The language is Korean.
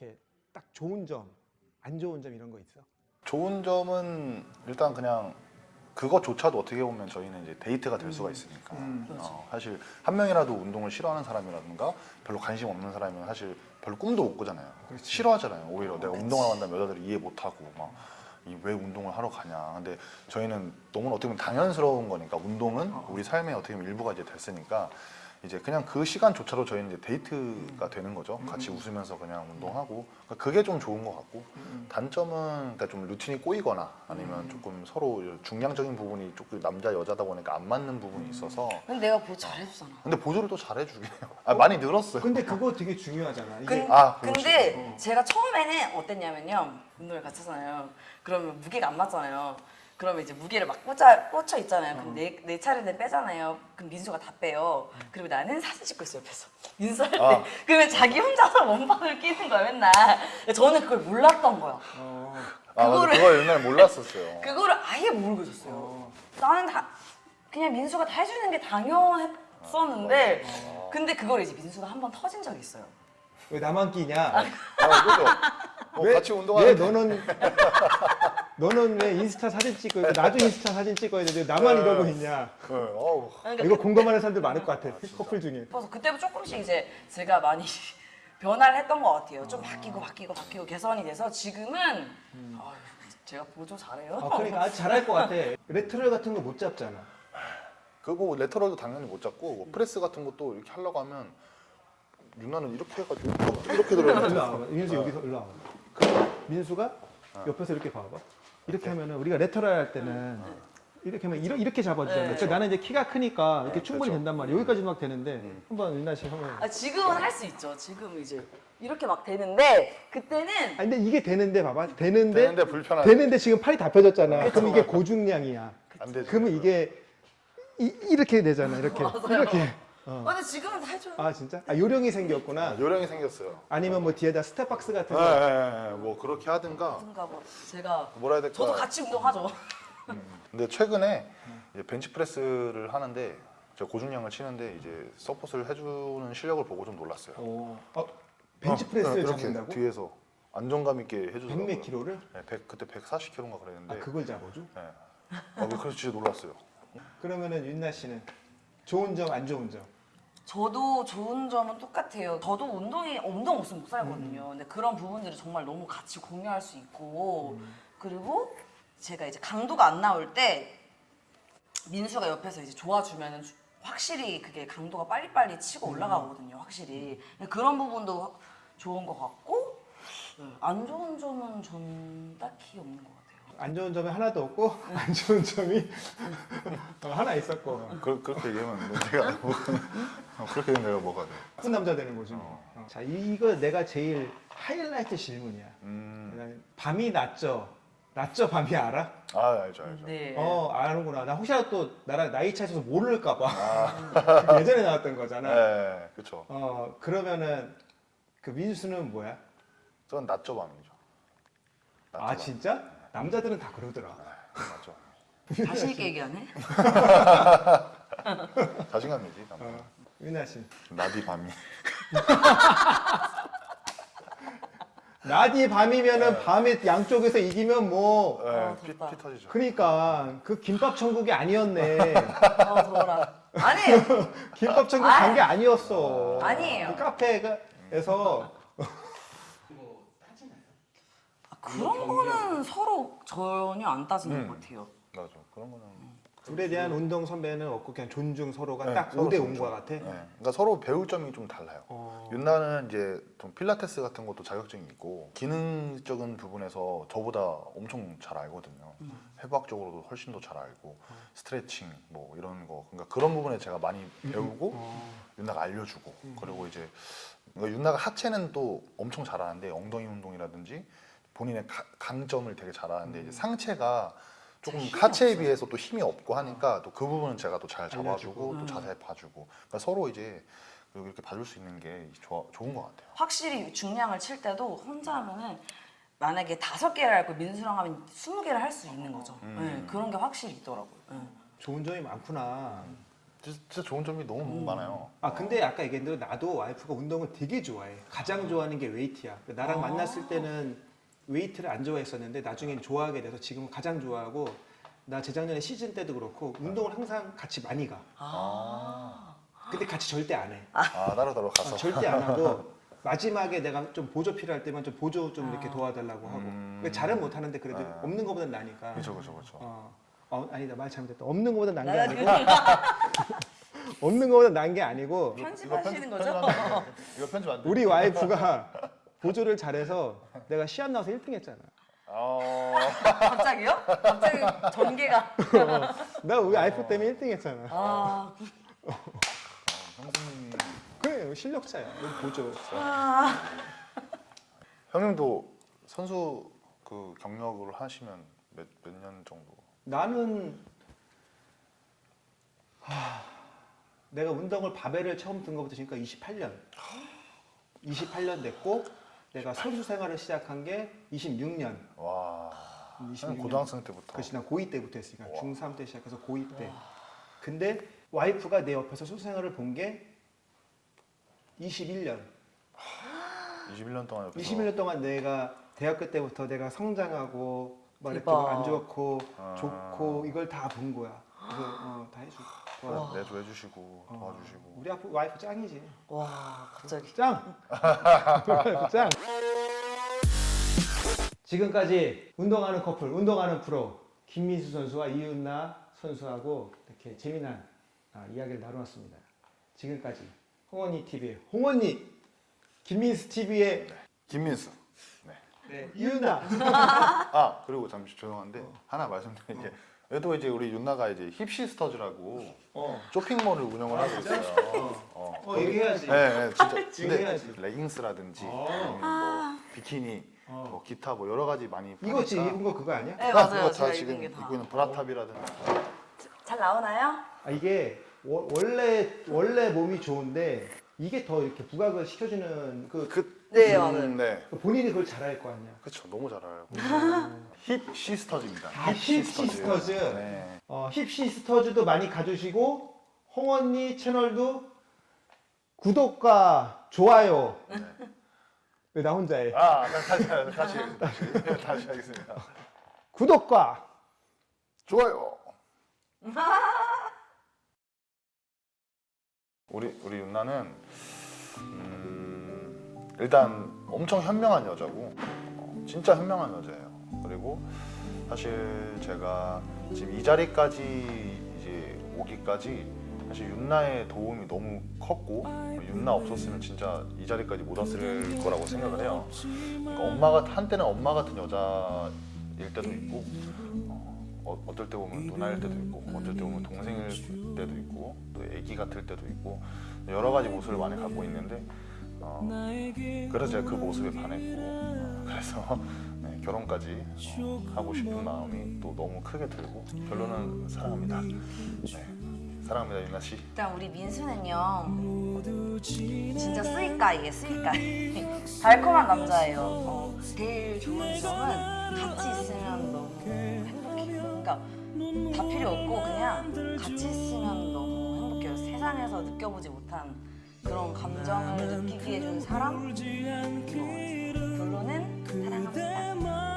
이렇게 딱 좋은 점, 안 좋은 점 이런 거 있어? 좋은 점은 일단 그냥 그것조차도 어떻게 보면 저희는 이제 데이트가 될 수가 있으니까. 음. 어, 사실 한 명이라도 운동을 싫어하는 사람이라든가 별로 관심 없는 사람이면 사실 별로 꿈도 못 꾸잖아요. 그렇지. 싫어하잖아요 오히려. 내가 운동을 한다면 여자들이 이해 못하고 막이왜 운동을 하러 가냐. 근데 저희는 너무 어떻게 보면 당연스러운 거니까 운동은 우리 삶의 어떻게 보면 일부가 이제 됐으니까 이제 그냥 그 시간조차도 저희는 이제 데이트가 되는 거죠 같이 웃으면서 그냥 운동하고 그러니까 그게 좀 좋은 것 같고 단점은 그러니까 좀 루틴이 꼬이거나 아니면 조금 서로 중량적인 부분이 조금 남자 여자다 보니까 안 맞는 부분이 있어서 근데 내가 뭐 잘해주잖아. 근데 보조를 또 잘해주긴 해요. 아, 많이 늘었어요. 근데 그거 되게 중요하잖아. 이게 근, 아, 그렇지. 근데 제가 처음에는 어땠냐면요. 운동을 같이 하잖아요. 그러면 무게가 안 맞잖아요. 그러면 이제 무게를 막 꽂아, 꽂혀 있잖아요. 그럼 내, 내 차례인데 빼잖아요. 그럼 민수가 다 빼요. 그리고 나는 사진 찍고 있어요, 옆에서. 민수 할 때. 아. 그러면 자기 혼자서 원반을 끼는 거야, 맨날. 저는 그걸 몰랐던 거야. 어, 아. 그거를- 그거 옛날에 몰랐었어요. 그거를 아예 모르고 있었어요. 어. 나는 다 그냥 민수가 다 해주는 게 당연했었는데 근데 그걸 이제 민수가 한 번 터진 적이 있어요. 왜 나만 끼냐? 아, 그죠? 뭐 왜, 같이 왜 운동하는데 너는 너는 왜 인스타 사진 찍고 있고 나도 인스타 사진 찍어야 되는데 나만 네. 이러고 있냐? 네, 어우. 그러니까 이거 공감하는 사람들 많을 것 같아. 커플 중에. 그래서 그때부터 조금씩 이제 제가 많이 변화를 했던 것 같아요. 좀 바뀌고 바뀌고 바뀌고 개선이 돼서 지금은 아유, 제가 보조 잘해요. 아, 그러니까 아주 잘할 것 같아. lateral 같은 거 못 잡잖아. 그거 lateral도 당연히 못 잡고 뭐 프레스 같은 것도 이렇게 하려고 하면 윤나는 이렇게 해가지고 이렇게 들어요. 와봐. 민수 여기서 일로 와봐. 민수가 옆에서 이렇게 봐봐. 이렇게 하면은 우리가 lateral 할 때는 이렇게 하면 이렇게, 이렇게 잡아주잖아. 네. 그러니까 나는 이제 키가 크니까 이렇게 충분히 그렇죠. 된단 말이야. 여기까지 막 되는데 음. 한번 윤나 씨 한번. 아, 지금은 할 수 있죠. 지금 이제 이렇게 막 되는데 그때는 아 근데 이게 되는데 봐봐. 되는데 되는데 불편하지. 되는데 지금 팔이 다 펴졌잖아. 그럼 이게 고중량이야. 안 되지. 그러면 이게 이, 이렇게 되잖아. 이렇게. 이렇게. 아, 근데 지금은 다 해줘요. 아 진짜? 아 요령이 생겼구나. 요령이 생겼어요. 아니면 뭐 뒤에다 step box 같은 네, 거. 네, 네. 뭐 그렇게 하든가 그런가 봐. 제가 뭐라 해야 될까? 저도 같이 운동하죠. 근데 최근에 이제 벤치프레스를 하는데 제가 고중량을 치는데 이제 서포트를 해주는 실력을 보고 좀 놀랐어요. 어, 어, 벤치프레스를 네, 이렇게 잡는다고? 뒤에서 안정감 있게 해주더라고요. 100몇 킬로를? 네, 100, 그때 140kg인가 그랬는데. 아 그걸 잡아줘? 네. 아, 그래서 진짜 놀랐어요. 그러면은 윤나 씨는 좋은 점 안 좋은 점. 저도 좋은 점은 똑같아요. 저도 운동이 운동 없으면 못 살거든요. 근데 그런 부분들을 정말 너무 같이 공유할 수 있고 그리고 제가 이제 강도가 안 나올 때 민수가 옆에서 이제 도와주면은 확실히 그게 강도가 빨리빨리 치고 올라가거든요. 확실히 그런 부분도 확- 좋은 것 같고 네, 안 좋은 점은 전 딱히 없는 것 같아요. 안 좋은 점이 하나도 없고 안 좋은 점이 어, 하나 있었고 그, 그렇게 얘기하면 내가 뭐, 어, 그렇게 되면 내가 뭐가 돼? 나쁜 남자 되는 거지. 뭐. 어. 자 이거 내가 제일 하이라이트 질문이야. 음, 밤이 낮죠? 낮죠 밤이 알아? 아 알죠 알죠. 네. 어 아는구나. 나 혹시라도 또 나랑 나이 차이셔서 모를까봐 예전에 나왔던 거잖아. 네, 그렇죠. 어 그러면은 그 민수는 뭐야? 저는 낮저 밤이죠. 낮저 아 밤. 진짜? 남자들은 다 그러더라. 네, 낮저. 자신 있게 얘기하네. 자신감이지. 남자. 어, 윤나 씨. 낮이 밤이. 낮이 밤이면은 밤에 양쪽에서 이기면 뭐 네, 아, 피. 피 터지죠. 그러니까 그 김밥 천국이 아니었네. 아 더워라. 아니에요. 김밥 천국 간 게 아니었어. 아니에요. 그 카페에서 아, 그런 거는 서로 전혀 안 따지는 음. 것 같아요. 맞아. 그런 거는. 둘에 대한 운동 선배는 없고 그냥 존중 서로가 네, 딱 서로 5대 존중. 5인 것 같아. 네, 그러니까 서로 배울 점이 좀 달라요. 어. 윤나는 이제 좀 필라테스 같은 것도 자격증이 있고 기능적인 부분에서 저보다 엄청 잘 알거든요. 해부학적으로도 훨씬 더 잘 알고 스트레칭 뭐 이런 거 그러니까 그런 부분에 제가 많이 배우고 어. 윤나가 알려주고 그리고 이제 그러니까 윤나가 하체는 또 엄청 잘하는데 엉덩이 운동이라든지 본인의 가- 강점을 되게 잘하는데 이제 상체가 조금 하체에 없어요. 비해서 또 힘이 없고 하니까 또그 부분은 제가 또 잘 잡아주고 알려주고. 또 음. 자세히 봐주고 그러니까 서로 이제 이렇게 봐줄 수 있는 게 좋아, 좋은 것 같아요. 확실히 중량을 칠 때도 혼자 하면은 만약에 다섯 개를 할거 민수랑 하면 스무 개를 할 수 있는 거죠. 음. 네, 그런 게 확실히 있더라고요. 네. 좋은 점이 많구나. 진짜, 진짜 좋은 점이 너무 너무 많아요. 아 근데 아까 얘기한 대로 나도 와이프가 운동을 되게 좋아해. 가장 좋아하는 게 웨이트야. 나랑 아. 만났을 때는 웨이트를 안 좋아했었는데 나중엔 좋아하게 돼서 지금은 가장 좋아하고 나 재작년에 시즌 때도 그렇고 운동을 항상 같이 많이 가. 아, 근데 같이 절대 안 해. 아 따로 따로 어, 가서. 절대 안 하고 마지막에 내가 좀 보조 필요할 때만 좀 보조 좀 이렇게 아. 도와달라고 하고. 음. 그러니까 잘은 못 하는데 그래도 네. 없는 것보단 나니까. 그렇죠 그렇죠 그렇죠. 어, 어 아니다 말 잘못했다. 없는 것보다 난게 나- 아니고 없는 것보다 난 게 아니고 편집하시는 거죠? 이거 편집 안 돼. 우리 와이프가 보조를 잘해서 내가 시합 나와서 1등 했잖아. 어, 갑자기요? 갑자기 전개가. 나 우리 와이프 때문에 1등 했잖아. 아, 형수님이 그래 실력자야. 우리 보조. 형님도 선수 그 경력을 하시면 몇 몇 년 정도? 나는 하, 내가 운동을 바벨을 처음 든 것부터 지금까 28년. 28년 됐고 내가 선수 생활을 시작한 게 26년. 와, 형님 26년. 고등학생 때부터. 그렇지 난 고2 때부터 했으니까 와. 중3 때 시작해서 고2 때. 근데 와이프가 내 옆에서 선수 생활을 본 게 21년. 21년 동안 옆에서. 21년 동안 내가 대학교 때부터 내가 성장하고 막 이렇게 대박. 안 좋고 아. 좋고 이걸 다 본 거야. 그래서 어, 다 해주고. 도와- 내도 해주시고 어, 도와주시고. 우리 아프 와이프 짱이지. 와, 갑자기. 짱. 와이프 짱. 지금까지 운동하는 커플, 운동하는 프로 김민수 선수와 이윤나 선수하고 이렇게 재미난 아, 이야기를 나누었습니다. 지금까지 홍언니 TV의 홍언니, 김민수 TV의 김민수. 네. 네, 이윤나. 아 그리고 잠시 죄송한데 하나 말씀드린 게 얘도 이제 우리 윤나가 이제 힙시스터즈라고 어. 쇼핑몰을 운영을 하고 있어요. 어. 어, 얘기해야지. 네, 네, 진짜. 얘기해야지. 근데 레깅스라든지 어. 아니면 뭐 비키니, 어. 뭐 기타 뭐 여러 가지 많이 이거 지금. 입은 거 그거 아니야? 네, 아, 맞아요. 그거 제가 다 지금 입고 다. 있는 bra top이라든지. 잘 나오나요? 아, 이게 워- 원래 원래 몸이 좋은데 이게 더 이렇게 부각을 시켜주는 그, 그, 네, 음, 맞아요. 네. 본인이 그걸 잘할 거 아니야. 그렇죠. 너무 잘 알고. 힙 시스터즈입니다. 아, 힙 시스터즈. 네. 어, 힙 시스터즈도 많이 가주시고 홍언니 채널도 구독과 좋아요. 왜나 혼자 해? 아, 다시 다시 다시 다시, 다시 하겠습니다. 구독과 좋아요. 우리 우리 윤나는 음, 일단 엄청 현명한 여자고 어, 진짜 현명한 여자예요. 그리고 사실 제가 지금 이 자리까지 이제 오기까지 사실 윤나의 도움이 너무 컸고 윤나 없었으면 진짜 이 자리까지 못 왔을 거라고 생각을 해요. 그러니까 엄마가 한때는 엄마 같은 여자일 때도 있고 어, 어떨 때 보면 누나일 때도 있고 어떨 때 보면 동생일 때도 있고 또 애기 같을 때도 있고 여러 가지 모습을 많이 갖고 있는데 어, 그래서 제가 그 모습에 반했고 어, 그래서 네, 결혼까지 어, 하고 싶은 마음이 또 너무 크게 들고 결론은 사랑합니다. 네, 사랑합니다 윤나 씨. 일단 우리 민수는요 진짜 스윗가이에 스윗가이 달콤한 남자예요 어, 제일 좋은 점은 같이 있으면 너무 행복해요 그러니까 다 필요 없고 그냥 같이 있으면 너무 행복해요 세상에서 느껴보지 못한 그런 감정을 느끼게 해준 사람? 결론은 사랑합니다